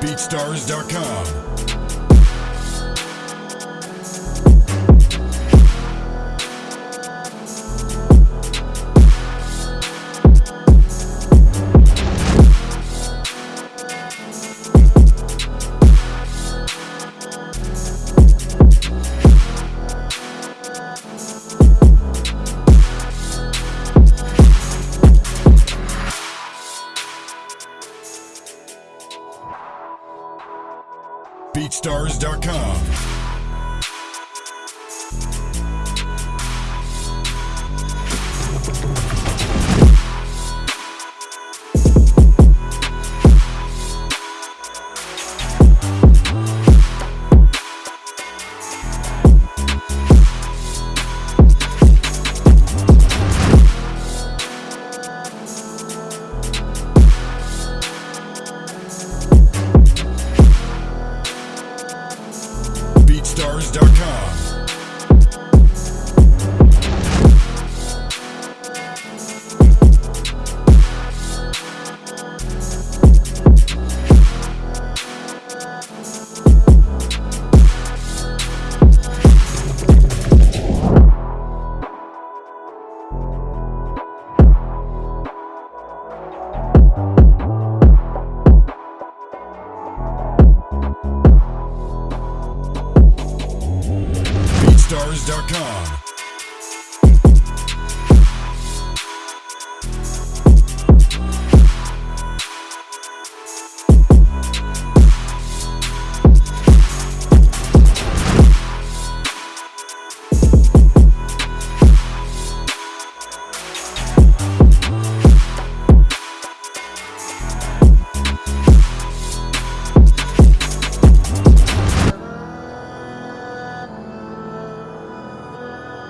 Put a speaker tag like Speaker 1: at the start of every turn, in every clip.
Speaker 1: BeatStars.com BeatStars.com. BeatStars.com. Stars.com.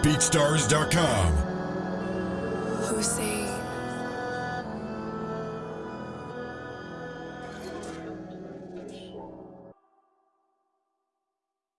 Speaker 1: BeatStars.com.